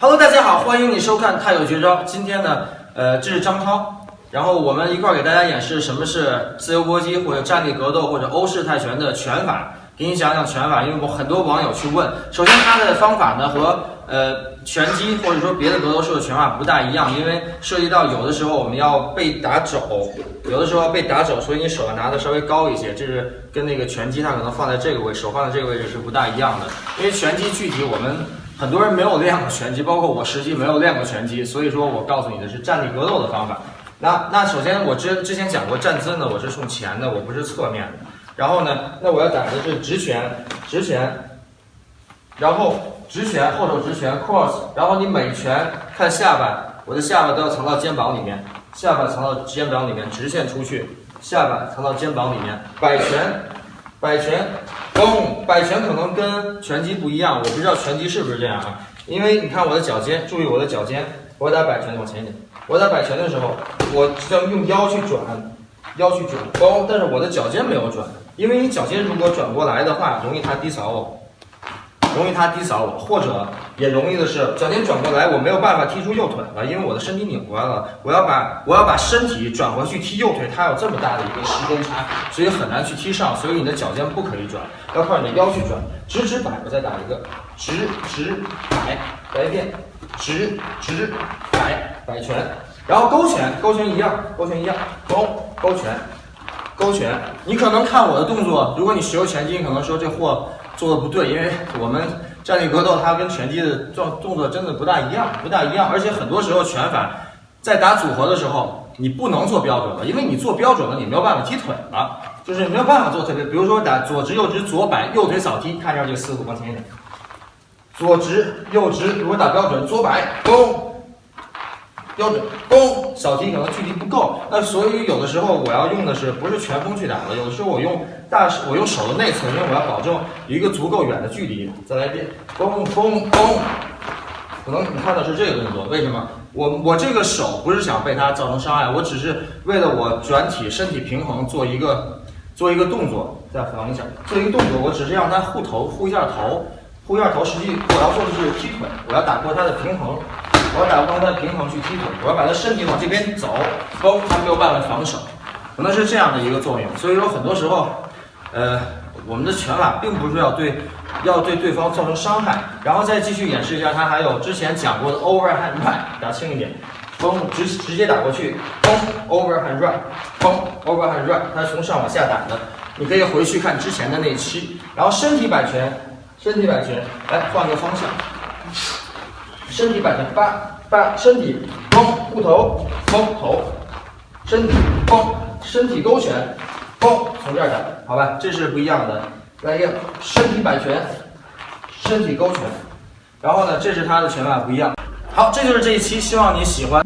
Hello，大家好，欢迎你收看《太有绝招》。今天呢，呃，这是张涛，然后我们一块儿给大家演示什么是自由搏击或者站立格斗或者欧式泰拳的拳法，给你讲讲拳法。因为我很多网友去问，首先它的方法呢和呃拳击或者说别的格斗术的拳法不大一样，因为涉及到有的时候我们要被打肘，有的时候被打肘，所以你手要拿的稍微高一些，这是跟那个拳击它可能放在这个位，手放在这个位置是不大一样的。因为拳击具体我们。很多人没有练过拳击，包括我实际没有练过拳击，所以说我告诉你的是站立格斗的方法。那那首先我之之前讲过站姿呢，我是冲前的，我不是侧面的。然后呢，那我要打的是直拳，直拳，然后直拳后手直拳 cross，然后你每拳看下巴，我的下巴都要藏到肩膀里面，下巴藏到肩膀里面，直线出去，下巴藏到肩膀里面，摆拳，摆拳。弓！摆拳可能跟拳击不一样，我不知道拳击是不是这样啊？因为你看我的脚尖，注意我的脚尖，我打摆拳往前一点，我打摆拳的时候，我要用腰去转，腰去转，包！但是我的脚尖没有转，因为你脚尖如果转过来的话，容易他低扫我。容易他低扫我，或者也容易的是脚尖转过来，我没有办法踢出右腿了，因为我的身体拧过来了。我要把我要把身体转回去踢右腿，它有这么大的一个时间差，所以很难去踢上。所以你的脚尖不可以转，要靠你的腰去转。直直摆，我再打一个直直摆，来一遍直直摆摆拳，然后勾拳，勾拳一样，勾拳一样，勾勾拳，勾拳。你可能看我的动作，如果你学过拳击，你可能说这货。做的不对，因为我们站立格斗它跟拳击的动动作真的不大一样，不大一样。而且很多时候拳法在打组合的时候，你不能做标准了，因为你做标准了，你没有办法踢腿了，就是没有办法做特别。比如说打左直右直左摆右腿扫踢，看一下这个思路，往前一点，左直右直，如果打标准，左摆攻。标准攻小提可能距离不够，那所以有的时候我要用的是不是拳锋去打的，有的时候我用大我用手的内侧，因为我要保证一个足够远的距离。再来一遍，攻攻攻，可能你看的是这个动作，为什么？我我这个手不是想被他造成伤害，我只是为了我转体身体平衡做一个做一个动作。再防一下，做一个动作，我只是让他护头护一下头，护一下头，实际我要做的是踢腿，我要打破他的平衡。我要打破他的平衡去踢腿，我要把他身体往这边走，嘣，他没有办法防守，可能是这样的一个作用。所以说很多时候，呃，我们的拳法并不是要对要对对方造成伤害。然后再继续演示一下，他还有之前讲过的 overhand right，打轻一点，嘣，直直接打过去，嘣，overhand right，嘣，overhand right，他是从上往下打的。你可以回去看之前的那期。然后身体摆拳，身体摆拳，来换个方向。身体摆拳，八八，身体弓护头，弓头，身体弓，身体勾拳，弓，从这儿打，好吧，这是不一样的。来一个身体摆拳，身体勾拳，然后呢，这是他的拳法不一样。好，这就是这一期，希望你喜欢。